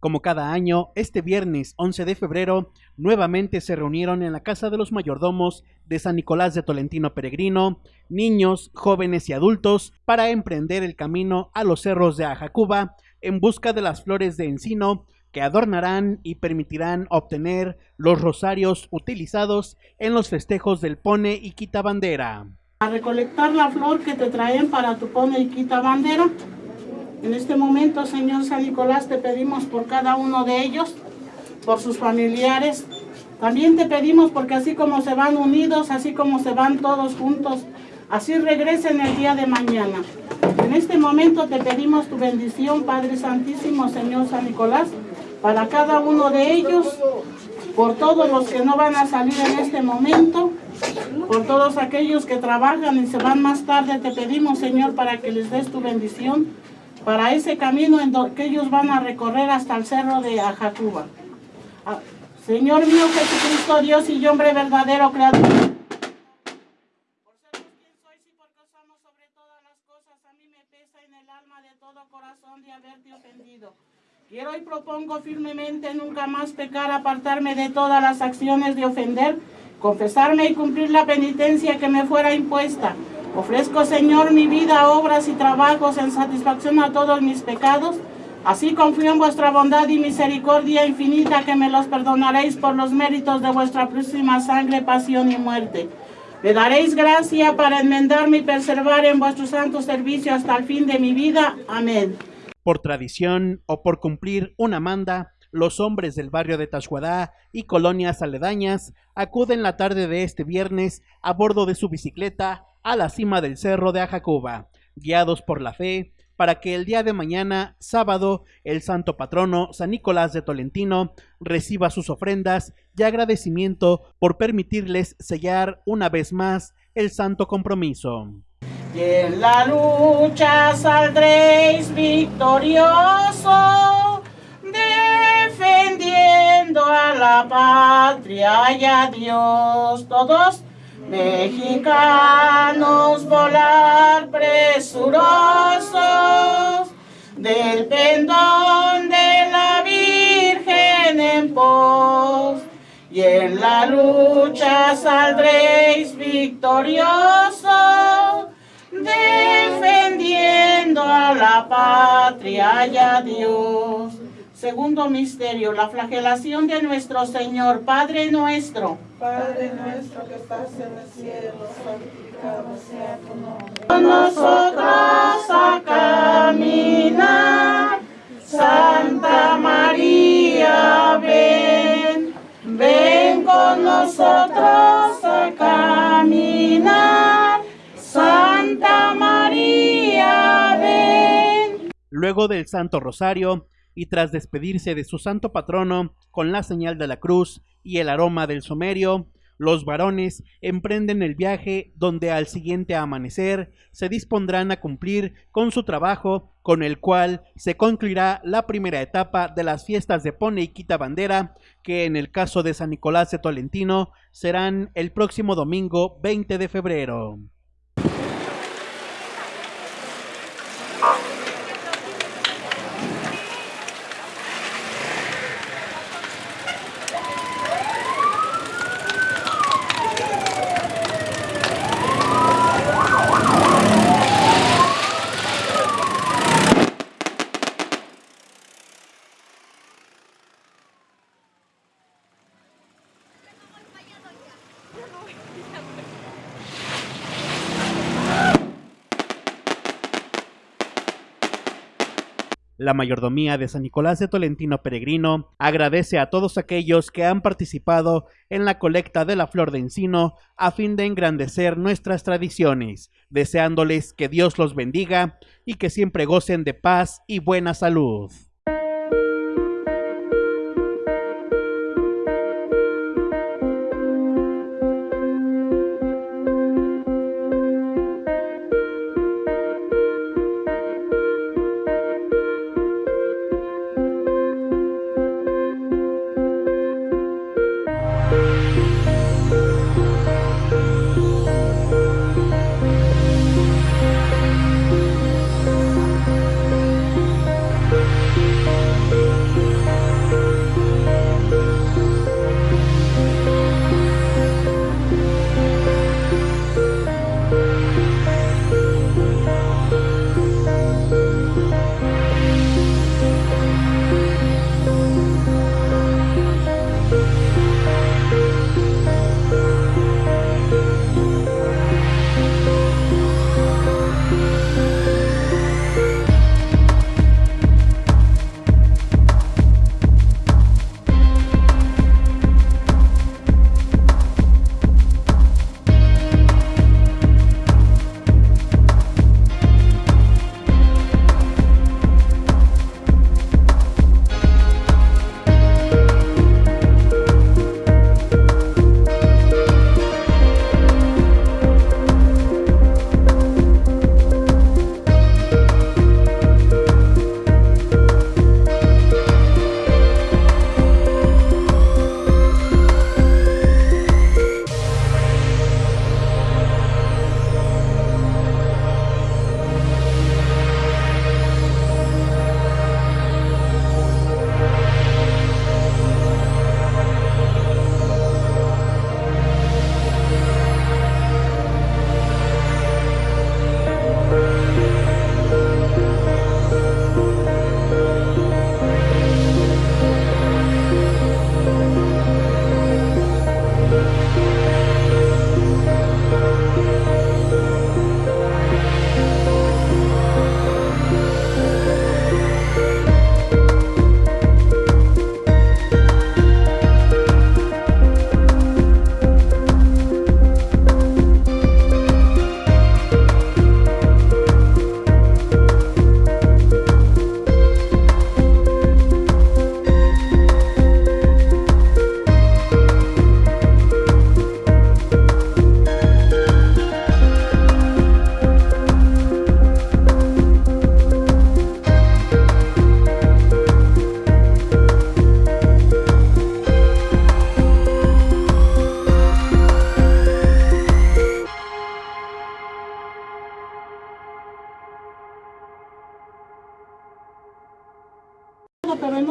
Como cada año, este viernes 11 de febrero, nuevamente se reunieron en la Casa de los Mayordomos de San Nicolás de Tolentino Peregrino, niños, jóvenes y adultos, para emprender el camino a los cerros de Ajacuba en busca de las flores de encino que adornarán y permitirán obtener los rosarios utilizados en los festejos del Pone y Quita Bandera. A recolectar la flor que te traen para tu Pone y Quita Bandera en este momento, Señor San Nicolás, te pedimos por cada uno de ellos, por sus familiares. También te pedimos porque así como se van unidos, así como se van todos juntos, así regresen el día de mañana. En este momento te pedimos tu bendición, Padre Santísimo, Señor San Nicolás, para cada uno de ellos, por todos los que no van a salir en este momento, por todos aquellos que trabajan y se van más tarde, te pedimos, Señor, para que les des tu bendición para ese camino en que ellos van a recorrer hasta el cerro de Ajacuba. Ah, Señor mío Jesucristo, Dios y hombre verdadero, creador. Por ser quien sois y porque os amo sobre todas las cosas, a mí me pesa en el alma de todo corazón de haberte ofendido. Quiero y propongo firmemente nunca más pecar, apartarme de todas las acciones de ofender, confesarme y cumplir la penitencia que me fuera impuesta Ofrezco, Señor, mi vida, obras y trabajos en satisfacción a todos mis pecados. Así confío en vuestra bondad y misericordia infinita que me los perdonaréis por los méritos de vuestra próxima sangre, pasión y muerte. Me daréis gracia para enmendarme y preservar en vuestro santo servicio hasta el fin de mi vida. Amén. Por tradición o por cumplir una manda, los hombres del barrio de Tashuadá y colonias aledañas acuden la tarde de este viernes a bordo de su bicicleta a la cima del cerro de Ajacuba, guiados por la fe, para que el día de mañana, sábado, el santo patrono San Nicolás de Tolentino reciba sus ofrendas y agradecimiento por permitirles sellar una vez más el santo compromiso. Y en la lucha saldréis victorioso, defendiendo a la patria y a Dios. Todos Mexicanos volar presurosos del pendón de la Virgen en pos. Y en la lucha saldréis victoriosos, a la patria y a Dios. Segundo misterio, la flagelación de nuestro Señor, Padre nuestro. Padre nuestro que estás en el cielo, santificado sea tu nombre. Con nosotros a caminar, Santa María, ven, ven con nosotros Luego del Santo Rosario, y tras despedirse de su santo patrono con la señal de la cruz y el aroma del somerio, los varones emprenden el viaje donde al siguiente amanecer se dispondrán a cumplir con su trabajo con el cual se concluirá la primera etapa de las fiestas de Pone y Quita Bandera que en el caso de San Nicolás de Tolentino serán el próximo domingo 20 de febrero. La mayordomía de San Nicolás de Tolentino Peregrino agradece a todos aquellos que han participado en la colecta de la flor de encino a fin de engrandecer nuestras tradiciones, deseándoles que Dios los bendiga y que siempre gocen de paz y buena salud.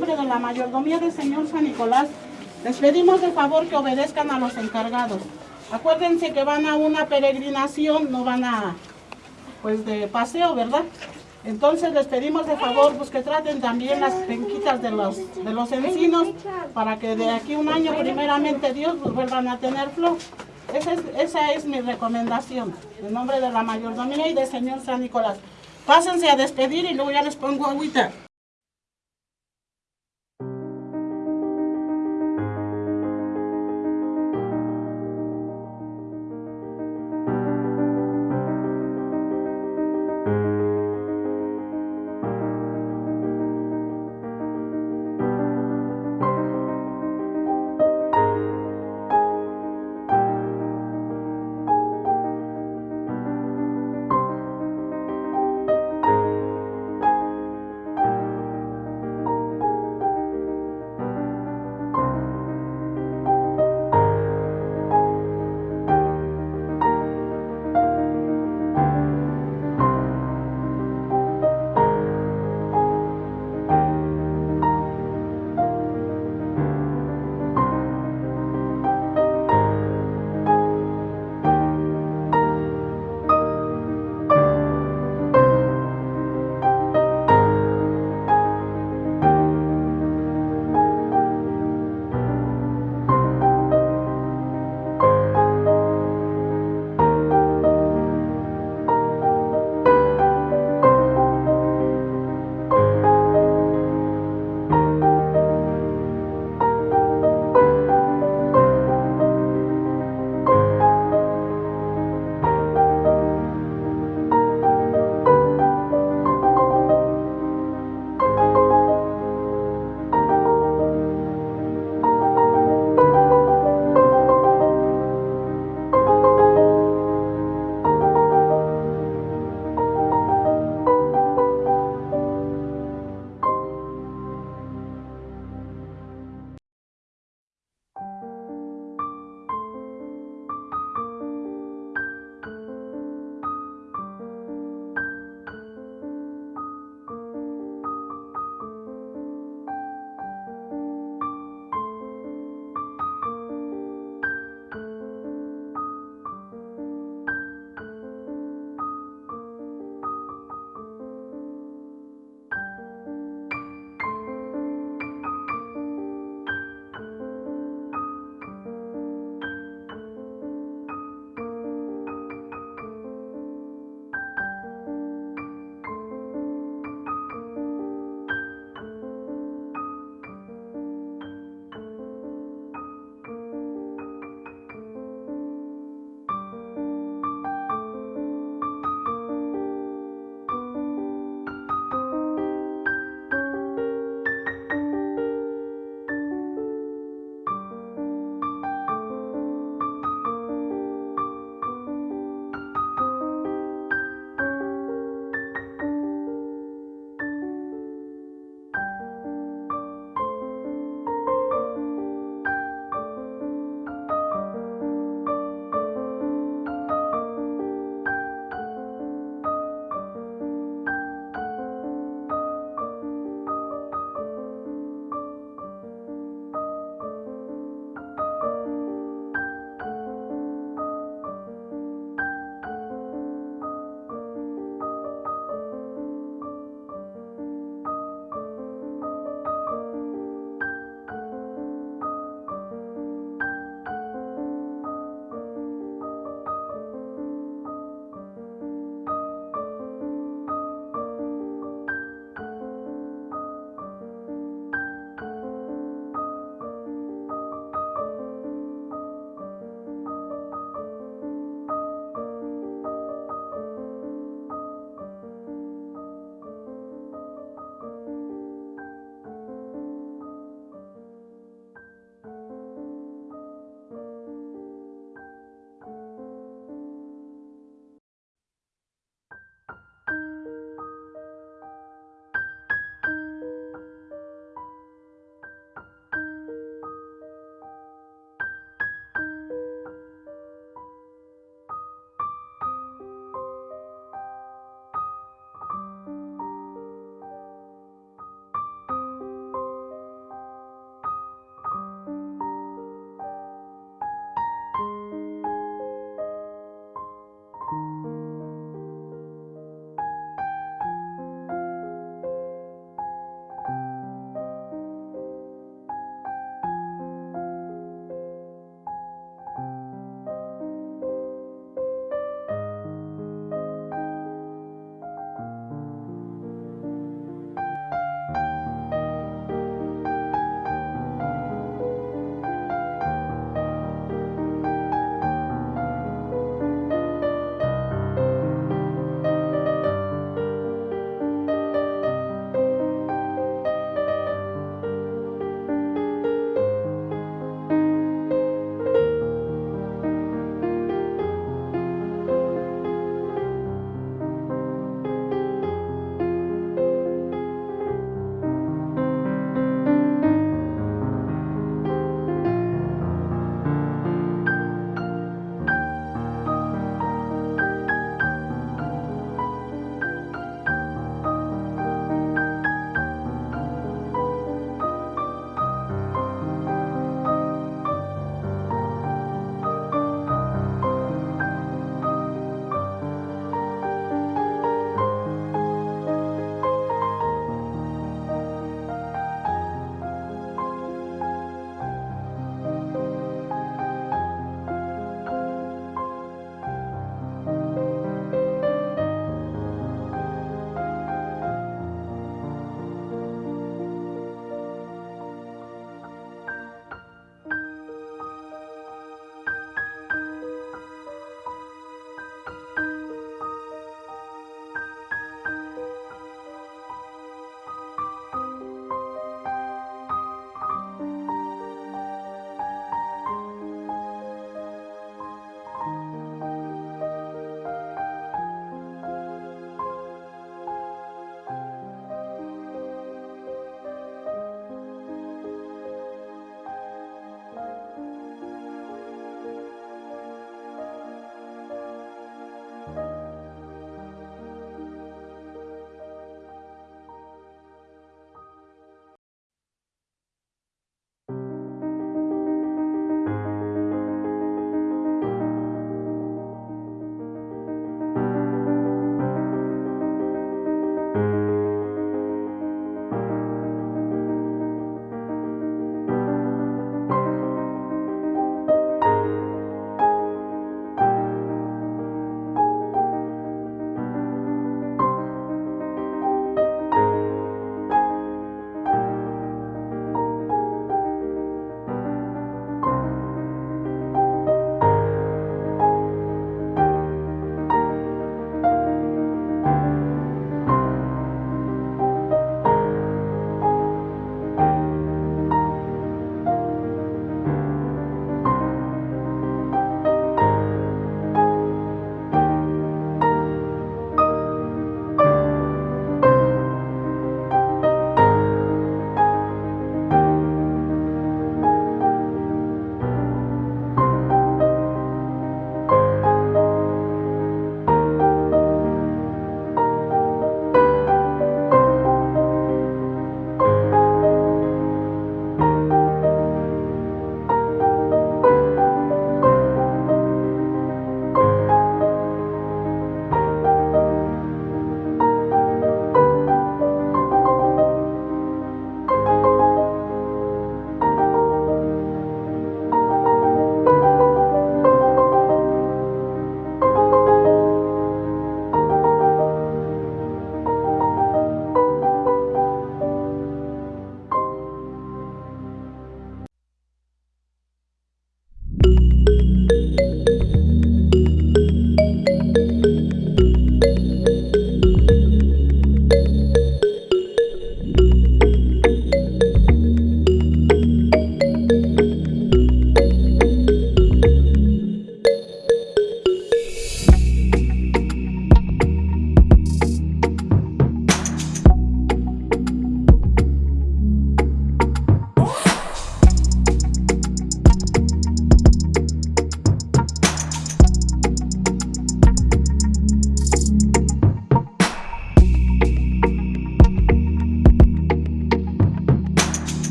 Nombre de la mayordomía del Señor San Nicolás, les pedimos de favor que obedezcan a los encargados. Acuérdense que van a una peregrinación, no van a, pues de paseo, ¿verdad? Entonces les pedimos de favor pues, que traten también las penquitas de los, de los encinos para que de aquí un año primeramente Dios pues, vuelvan a tener flor. Esa es, esa es mi recomendación, en nombre de la mayordomía y del Señor San Nicolás. Pásense a despedir y luego ya les pongo agüita.